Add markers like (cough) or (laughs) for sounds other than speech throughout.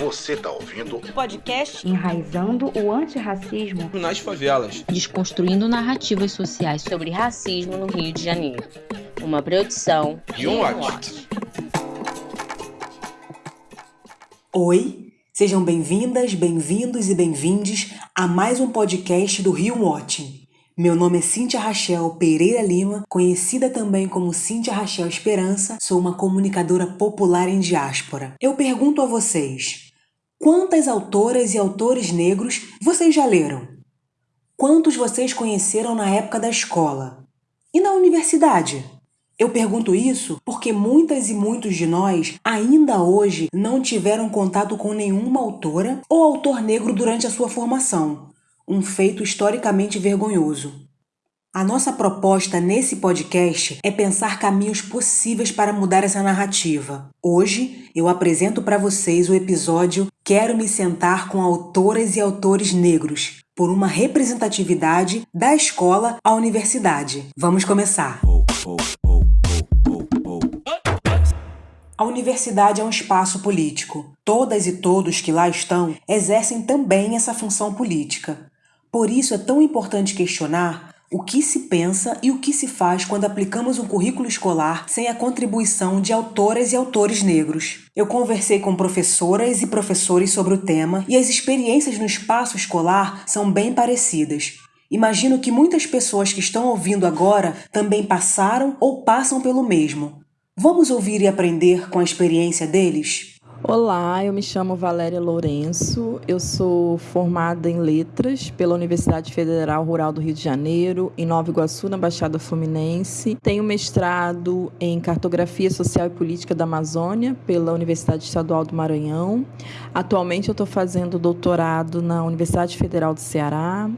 Você tá ouvindo o podcast Enraizando o Antirracismo nas Favelas, desconstruindo narrativas sociais sobre racismo no Rio de Janeiro. Uma produção e um Watch. Oi, sejam bem-vindas, bem-vindos e bem-vindes a mais um podcast do Rio Watching. Meu nome é Cíntia Rachel Pereira Lima, conhecida também como Cíntia Rachel Esperança, sou uma comunicadora popular em diáspora. Eu pergunto a vocês: quantas autoras e autores negros vocês já leram? Quantos vocês conheceram na época da escola? E na universidade? Eu pergunto isso porque muitas e muitos de nós ainda hoje não tiveram contato com nenhuma autora ou autor negro durante a sua formação um feito historicamente vergonhoso. A nossa proposta nesse podcast é pensar caminhos possíveis para mudar essa narrativa. Hoje eu apresento para vocês o episódio Quero me sentar com autoras e autores negros, por uma representatividade da escola à universidade. Vamos começar. A universidade é um espaço político. Todas e todos que lá estão exercem também essa função política. Por isso é tão importante questionar o que se pensa e o que se faz quando aplicamos um currículo escolar sem a contribuição de autoras e autores negros. Eu conversei com professoras e professores sobre o tema e as experiências no espaço escolar são bem parecidas. Imagino que muitas pessoas que estão ouvindo agora também passaram ou passam pelo mesmo. Vamos ouvir e aprender com a experiência deles? Olá, eu me chamo Valéria Lourenço, eu sou formada em Letras pela Universidade Federal Rural do Rio de Janeiro, em Nova Iguaçu, na Baixada Fluminense. Tenho mestrado em Cartografia Social e Política da Amazônia pela Universidade Estadual do Maranhão. Atualmente eu estou fazendo doutorado na Universidade Federal do Ceará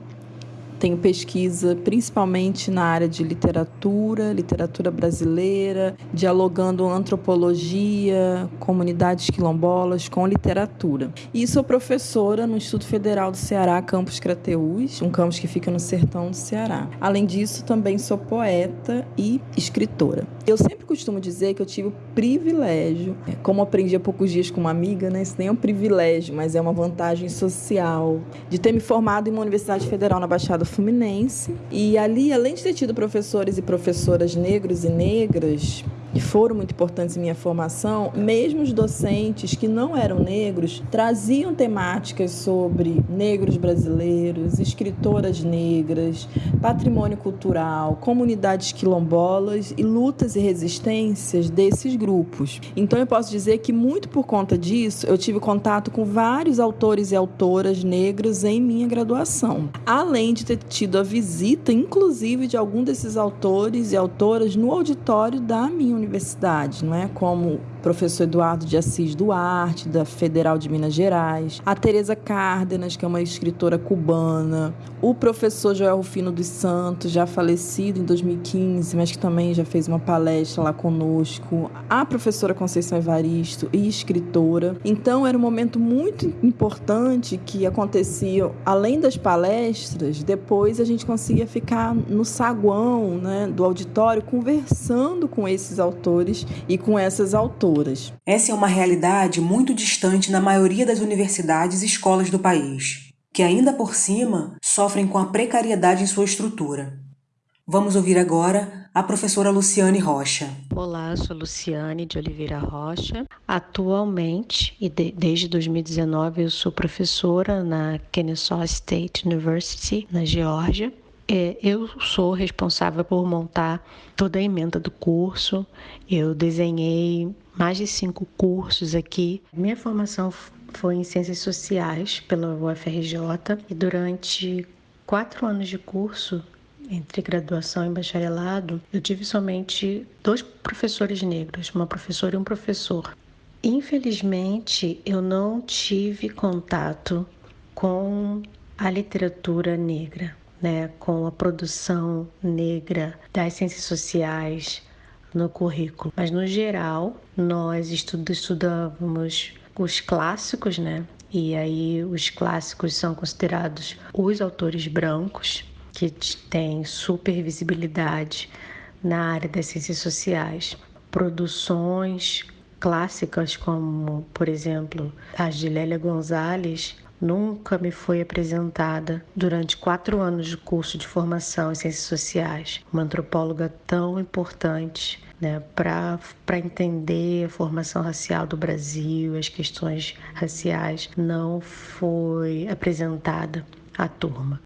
tenho pesquisa principalmente na área de literatura, literatura brasileira, dialogando antropologia, comunidades quilombolas com literatura. E sou professora no Instituto Federal do Ceará, Campus Crateús, um campus que fica no sertão do Ceará. Além disso, também sou poeta e escritora. Eu sempre costumo dizer que eu tive o privilégio, é, como aprendi há poucos dias com uma amiga, né? Isso nem é um privilégio, mas é uma vantagem social, de ter me formado em uma universidade federal na Baixada Fluminense. E ali, além de ter tido professores e professoras negros e negras, que foram muito importantes em minha formação, mesmo os docentes que não eram negros traziam temáticas sobre negros brasileiros, escritoras negras, patrimônio cultural, comunidades quilombolas e lutas e resistências desses grupos. Então eu posso dizer que muito por conta disso eu tive contato com vários autores e autoras negros em minha graduação, além de ter tido a visita, inclusive, de algum desses autores e autoras no auditório da minha universidade, não é? Como professor Eduardo de Assis Duarte, da Federal de Minas Gerais, a Teresa Cárdenas, que é uma escritora cubana, o professor Joel Rufino dos Santos, já falecido em 2015, mas que também já fez uma palestra lá conosco, a professora Conceição Evaristo e escritora. Então era um momento muito importante que acontecia além das palestras, depois a gente conseguia ficar no saguão, né, do auditório conversando com esses autores e com essas autoras essa é uma realidade muito distante na maioria das universidades e escolas do país, que ainda por cima sofrem com a precariedade em sua estrutura. Vamos ouvir agora a professora Luciane Rocha. Olá, sou Luciane de Oliveira Rocha. Atualmente, e de, desde 2019, eu sou professora na Kennesaw State University, na Geórgia. É, eu sou responsável por montar toda a emenda do curso. Eu desenhei mais de cinco cursos aqui. Minha formação foi em Ciências Sociais pela UFRJ e durante quatro anos de curso, entre graduação e bacharelado, eu tive somente dois professores negros, uma professora e um professor. Infelizmente, eu não tive contato com a literatura negra, né, com a produção negra das ciências sociais, no currículo. Mas no geral, nós estudamos os clássicos, né? E aí os clássicos são considerados os autores brancos que têm super visibilidade na área das ciências sociais, produções clássicas, como, por exemplo, as de Lélia Gonzalez, nunca me foi apresentada durante quatro anos de curso de formação em ciências sociais. Uma antropóloga tão importante né, para entender a formação racial do Brasil, as questões raciais, não foi apresentada à turma.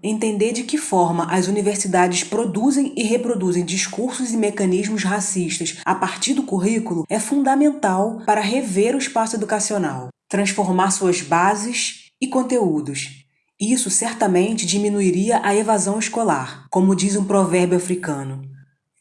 Entender de que forma as universidades produzem e reproduzem discursos e mecanismos racistas a partir do currículo é fundamental para rever o espaço educacional transformar suas bases e conteúdos. Isso certamente diminuiria a evasão escolar, como diz um provérbio africano.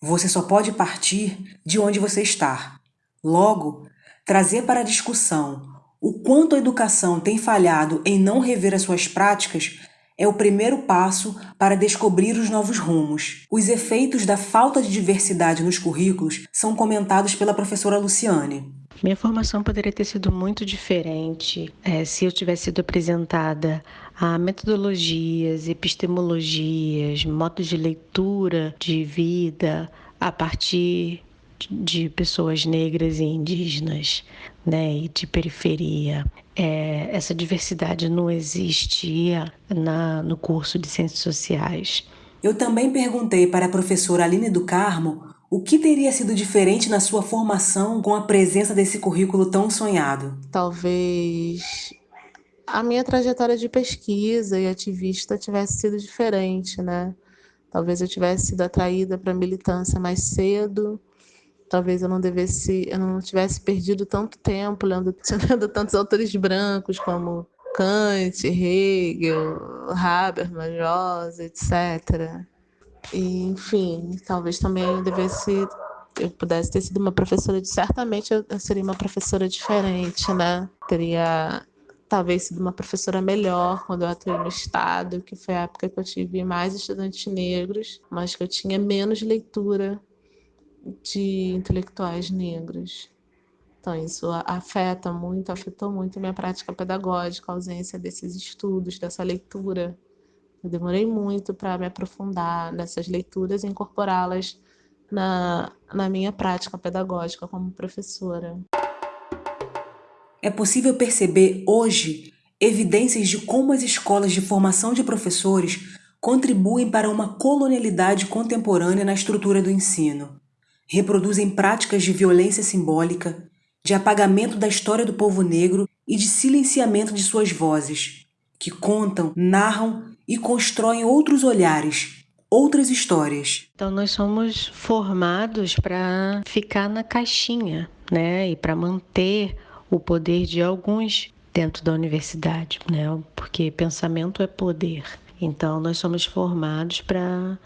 Você só pode partir de onde você está. Logo, trazer para a discussão o quanto a educação tem falhado em não rever as suas práticas é o primeiro passo para descobrir os novos rumos. Os efeitos da falta de diversidade nos currículos são comentados pela professora Luciane. Minha formação poderia ter sido muito diferente é, se eu tivesse sido apresentada a metodologias, epistemologias, modos de leitura de vida a partir de pessoas negras e indígenas, né, e de periferia. É, essa diversidade não existia na, no curso de Ciências Sociais. Eu também perguntei para a professora Aline do Carmo o que teria sido diferente na sua formação com a presença desse currículo tão sonhado? Talvez a minha trajetória de pesquisa e ativista tivesse sido diferente, né? Talvez eu tivesse sido atraída para a militância mais cedo. Talvez eu não devesse, eu não tivesse perdido tanto tempo lendo, (laughs) lendo tantos autores brancos como Kant, Hegel, Habermas, Rosa, etc. E, enfim, talvez também devesse eu pudesse ter sido uma professora de certamente eu, seria uma professora diferente, né? Teria talvez sido uma professora melhor quando eu atuei no estado, que foi a época que eu tive mais estudantes negros, mas que eu tinha menos leitura de intelectuais negros. Então isso afeta muito, afetou muito minha prática pedagógica, a ausência desses estudos, dessa leitura eu demorei muito para me aprofundar nessas leituras e incorporá-las na, na minha prática pedagógica como professora. É possível perceber hoje evidências de como as escolas de formação de professores contribuem para uma colonialidade contemporânea na estrutura do ensino. Reproduzem práticas de violência simbólica, de apagamento da história do povo negro e de silenciamento de suas vozes, que contam, narram e constroem outros olhares, outras histórias. Então nós somos formados para ficar na caixinha, né, e para manter o poder de alguns dentro da universidade, né? Porque pensamento é poder. Então nós somos formados para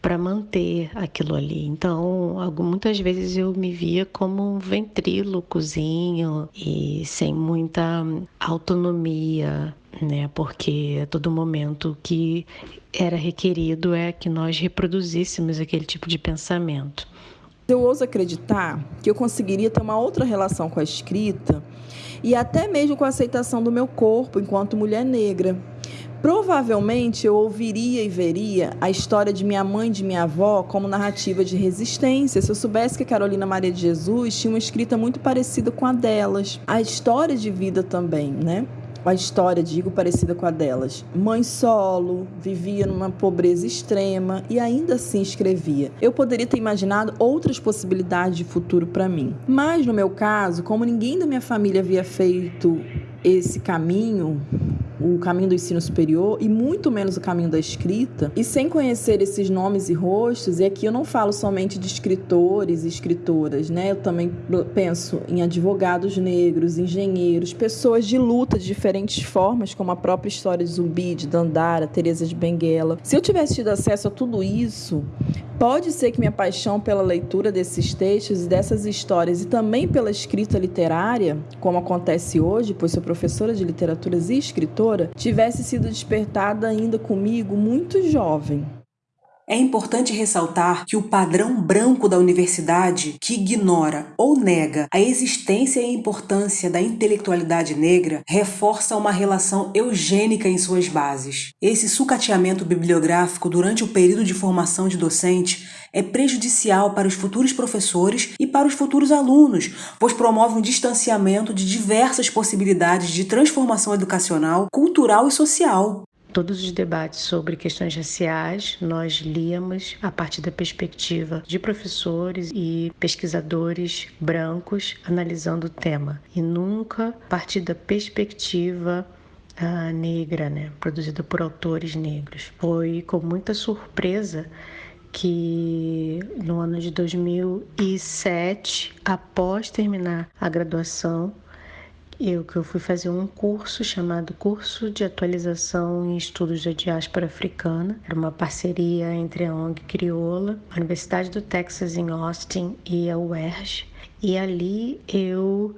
para manter aquilo ali. Então, muitas vezes eu me via como um ventrílocozinho e sem muita autonomia, né? Porque a todo momento que era requerido é que nós reproduzíssemos aquele tipo de pensamento. Eu ouso acreditar que eu conseguiria ter uma outra relação com a escrita e até mesmo com a aceitação do meu corpo enquanto mulher negra. Provavelmente eu ouviria e veria a história de minha mãe e de minha avó como narrativa de resistência, se eu soubesse que Carolina Maria de Jesus tinha uma escrita muito parecida com a delas. A história de vida também, né? A história, digo, parecida com a delas. Mãe solo, vivia numa pobreza extrema e ainda assim escrevia. Eu poderia ter imaginado outras possibilidades de futuro para mim. Mas no meu caso, como ninguém da minha família havia feito esse caminho, o caminho do ensino superior e muito menos o caminho da escrita, e sem conhecer esses nomes e rostos, e aqui eu não falo somente de escritores e escritoras, né? Eu também penso em advogados negros, engenheiros, pessoas de luta de diferentes formas, como a própria história de Zumbi, de Dandara, Teresa de Benguela. Se eu tivesse tido acesso a tudo isso, Pode ser que minha paixão pela leitura desses textos e dessas histórias e também pela escrita literária, como acontece hoje, pois sou professora de literaturas e escritora, tivesse sido despertada ainda comigo muito jovem. É importante ressaltar que o padrão branco da universidade, que ignora ou nega a existência e importância da intelectualidade negra, reforça uma relação eugênica em suas bases. Esse sucateamento bibliográfico durante o período de formação de docente é prejudicial para os futuros professores e para os futuros alunos, pois promove um distanciamento de diversas possibilidades de transformação educacional, cultural e social. Todos os debates sobre questões raciais nós líamos a partir da perspectiva de professores e pesquisadores brancos analisando o tema e nunca a partir da perspectiva uh, negra, né, produzida por autores negros. Foi com muita surpresa que no ano de 2007, após terminar a graduação, eu que eu fui fazer um curso chamado Curso de Atualização em Estudos da Diáspora Africana. Era uma parceria entre a ONG Crioula, a Universidade do Texas em Austin e a UERJ. E ali eu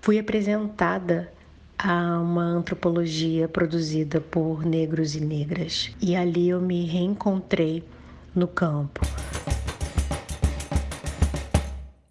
fui apresentada a uma antropologia produzida por negros e negras. E ali eu me reencontrei no campo.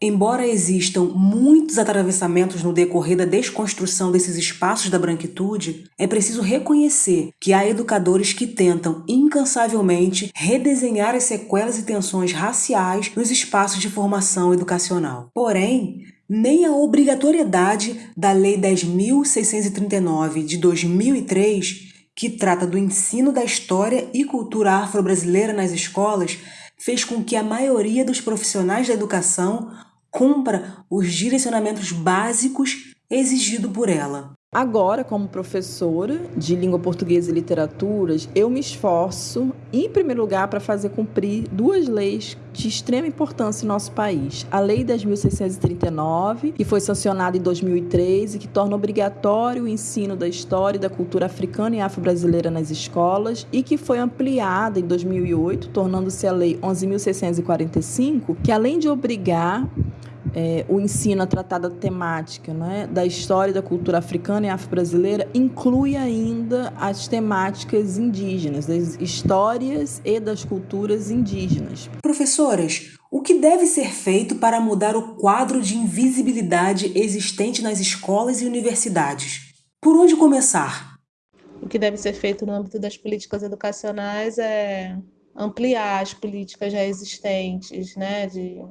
Embora existam muitos atravessamentos no decorrer da desconstrução desses espaços da branquitude, é preciso reconhecer que há educadores que tentam incansavelmente redesenhar as sequelas e tensões raciais nos espaços de formação educacional. Porém, nem a obrigatoriedade da Lei 10.639 de 2003, que trata do ensino da história e cultura afro-brasileira nas escolas, fez com que a maioria dos profissionais da educação cumpra os direcionamentos básicos exigidos por ela. Agora, como professora de língua portuguesa e literaturas, eu me esforço, em primeiro lugar, para fazer cumprir duas leis de extrema importância em nosso país. A Lei 10.639, que foi sancionada em 2003 e que torna obrigatório o ensino da história e da cultura africana e afro-brasileira nas escolas e que foi ampliada em 2008, tornando-se a Lei 11.645, que além de obrigar é, o ensino a tratada temática né, da história e da cultura africana e afro-brasileira inclui ainda as temáticas indígenas, das histórias e das culturas indígenas. Professoras, o que deve ser feito para mudar o quadro de invisibilidade existente nas escolas e universidades? Por onde começar? O que deve ser feito no âmbito das políticas educacionais é ampliar as políticas já existentes, né, de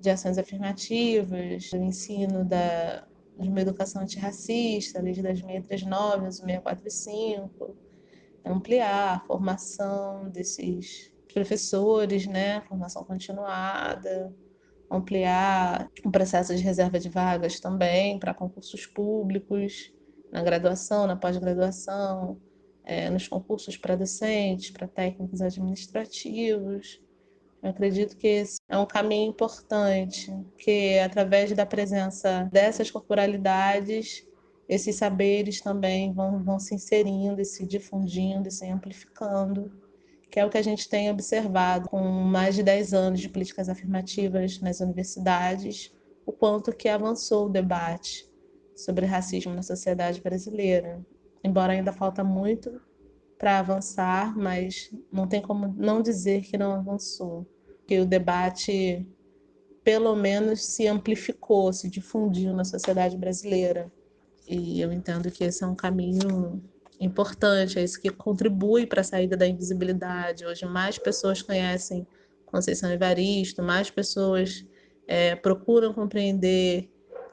de ações afirmativas, do ensino da, de uma educação antirracista, lei de 10.639, 645, ampliar a formação desses professores, né, formação continuada, ampliar o processo de reserva de vagas também para concursos públicos, na graduação, na pós-graduação, é, nos concursos para docentes, para técnicos administrativos, eu acredito que esse é um caminho importante, que através da presença dessas corporalidades, esses saberes também vão, vão se inserindo e se difundindo e se amplificando, que é o que a gente tem observado com mais de 10 anos de políticas afirmativas nas universidades, o quanto que avançou o debate sobre racismo na sociedade brasileira. Embora ainda falta muito para avançar, mas não tem como não dizer que não avançou, que o debate pelo menos se amplificou, se difundiu na sociedade brasileira. E eu entendo que esse é um caminho importante, é isso que contribui para a saída da invisibilidade. Hoje mais pessoas conhecem Conceição Evaristo, mais pessoas é, procuram compreender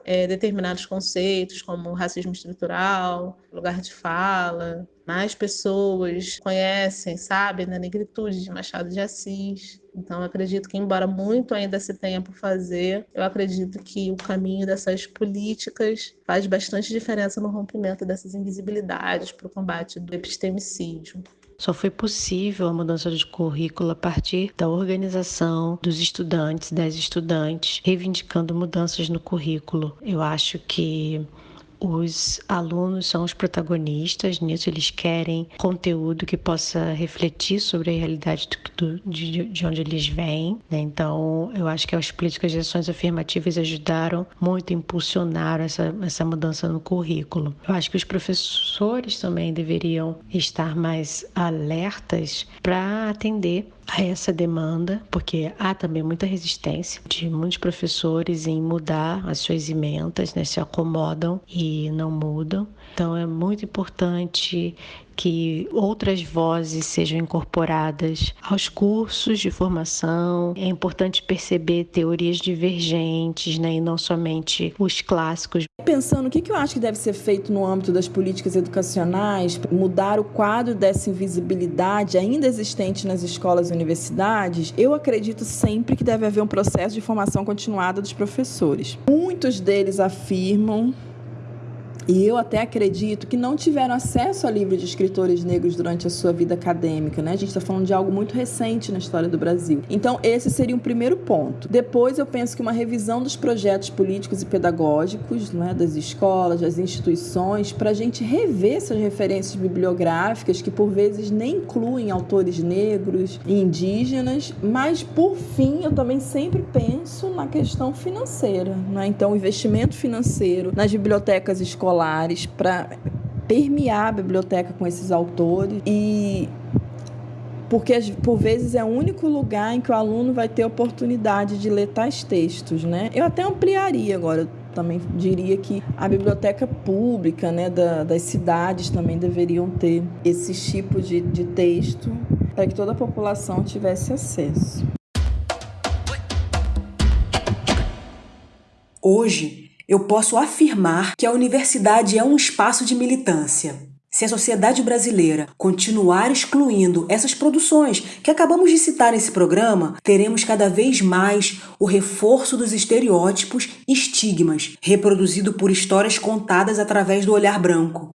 é, determinados conceitos, como racismo estrutural, lugar de fala. Mais pessoas conhecem, sabem, da negritude de Machado de Assis. Então, acredito que, embora muito ainda se tenha por fazer, eu acredito que o caminho dessas políticas faz bastante diferença no rompimento dessas invisibilidades para o combate do epistemicídio. Só foi possível a mudança de currículo a partir da organização dos estudantes, das estudantes, reivindicando mudanças no currículo. Eu acho que os alunos são os protagonistas nisso, eles querem conteúdo que possa refletir sobre a realidade do, de, de, onde eles vêm. Né? Então, eu acho que as políticas de ações afirmativas ajudaram muito, impulsionaram essa, essa mudança no currículo. Eu acho que os professores também deveriam estar mais alertas para atender a essa demanda, porque há também muita resistência de muitos professores em mudar as suas ementas, né, se acomodam e não mudam. Então é muito importante que outras vozes sejam incorporadas aos cursos de formação. É importante perceber teorias divergentes, né, e não somente os clássicos. Pensando o que eu acho que deve ser feito no âmbito das políticas educacionais, mudar o quadro dessa invisibilidade ainda existente nas escolas e universidades, eu acredito sempre que deve haver um processo de formação continuada dos professores. Muitos deles afirmam e eu até acredito que não tiveram acesso a livro de escritores negros durante a sua vida acadêmica, né? A gente está falando de algo muito recente na história do Brasil. Então, esse seria um primeiro ponto. Depois, eu penso que uma revisão dos projetos políticos e pedagógicos, né, das escolas, das instituições, para a gente rever essas referências bibliográficas que, por vezes, nem incluem autores negros e indígenas. Mas, por fim, eu também sempre penso na questão financeira, né? Então, o investimento financeiro nas bibliotecas escolares escolares para permear a biblioteca com esses autores e porque por vezes é o único lugar em que o aluno vai ter oportunidade de ler tais textos, né? Eu até ampliaria agora, também diria que a biblioteca pública, né, da, das cidades também deveriam ter esse tipo de, de texto para que toda a população tivesse acesso. Hoje, eu posso afirmar que a universidade é um espaço de militância. Se a sociedade brasileira continuar excluindo essas produções que acabamos de citar nesse programa, teremos cada vez mais o reforço dos estereótipos e estigmas, reproduzido por histórias contadas através do olhar branco.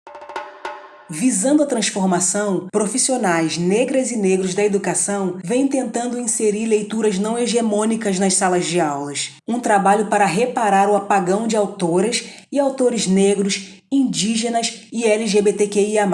Visando a transformação, profissionais negras e negros da educação vêm tentando inserir leituras não hegemônicas nas salas de aulas. Um trabalho para reparar o apagão de autoras e autores negros, indígenas e LGBTQIA.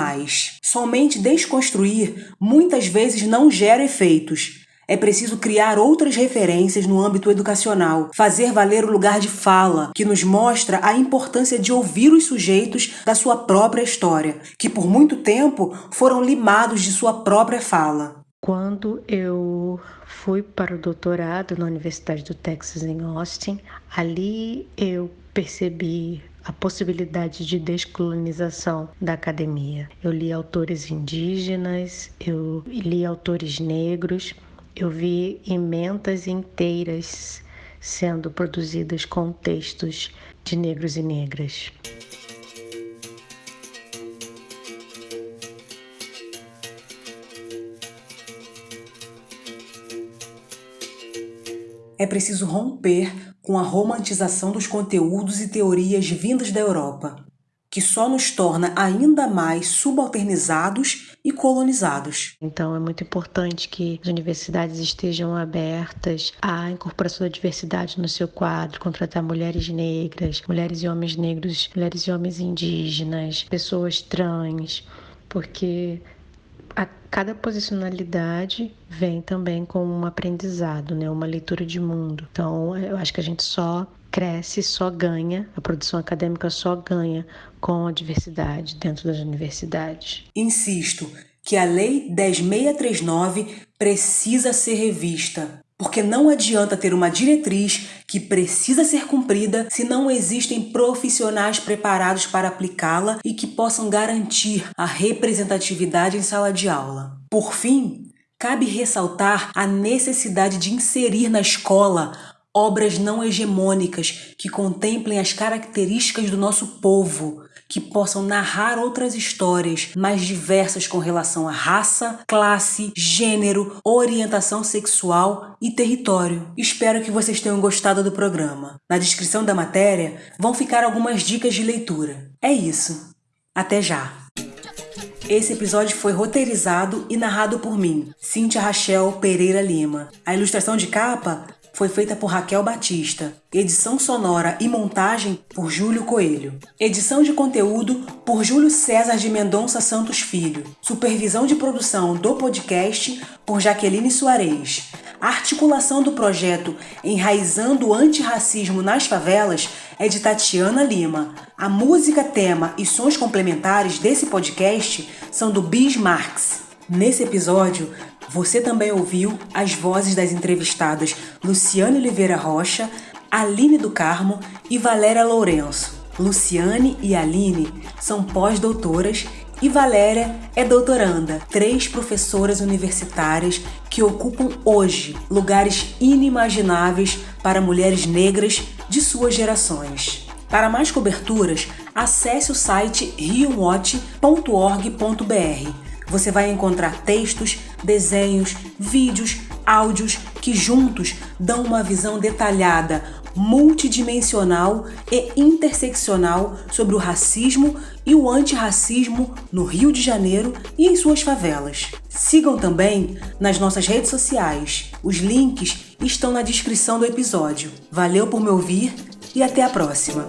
Somente desconstruir muitas vezes não gera efeitos. É preciso criar outras referências no âmbito educacional, fazer valer o lugar de fala, que nos mostra a importância de ouvir os sujeitos da sua própria história, que por muito tempo foram limados de sua própria fala. Quando eu fui para o doutorado na Universidade do Texas em Austin, ali eu percebi a possibilidade de descolonização da academia. Eu li autores indígenas, eu li autores negros, eu vi emendas inteiras sendo produzidas com textos de negros e negras. É preciso romper com a romantização dos conteúdos e teorias vindas da Europa que só nos torna ainda mais subalternizados e colonizados. Então é muito importante que as universidades estejam abertas à incorporação da diversidade no seu quadro, contratar mulheres negras, mulheres e homens negros, mulheres e homens indígenas, pessoas trans, porque a cada posicionalidade vem também com um aprendizado, né? uma leitura de mundo. Então, eu acho que a gente só cresce, só ganha, a produção acadêmica só ganha com a diversidade dentro das universidades. Insisto que a Lei 10639 precisa ser revista, porque não adianta ter uma diretriz que precisa ser cumprida se não existem profissionais preparados para aplicá-la e que possam garantir a representatividade em sala de aula. Por fim, cabe ressaltar a necessidade de inserir na escola obras não hegemônicas que contemplem as características do nosso povo, que possam narrar outras histórias mais diversas com relação à raça, classe, gênero, orientação sexual e território. Espero que vocês tenham gostado do programa. Na descrição da matéria vão ficar algumas dicas de leitura. É isso. Até já! Esse episódio foi roteirizado e narrado por mim, Cíntia Rachel Pereira Lima. A ilustração de capa foi feita por Raquel Batista. Edição sonora e montagem por Júlio Coelho. Edição de conteúdo por Júlio César de Mendonça Santos Filho. Supervisão de produção do podcast por Jaqueline Soares. A articulação do projeto Enraizando o Antirracismo nas Favelas é de Tatiana Lima. A música, tema e sons complementares desse podcast são do Bis Marx. Nesse episódio, você também ouviu as vozes das entrevistadas Luciane Oliveira Rocha, Aline do Carmo e Valéria Lourenço. Luciane e Aline são pós-doutoras e Valéria é doutoranda, três professoras universitárias que ocupam hoje lugares inimagináveis para mulheres negras de suas gerações. Para mais coberturas, acesse o site riowatch.org.br você vai encontrar textos, desenhos, vídeos, áudios que juntos dão uma visão detalhada, multidimensional e interseccional sobre o racismo e o antirracismo no Rio de Janeiro e em suas favelas. Sigam também nas nossas redes sociais. Os links estão na descrição do episódio. Valeu por me ouvir e até a próxima!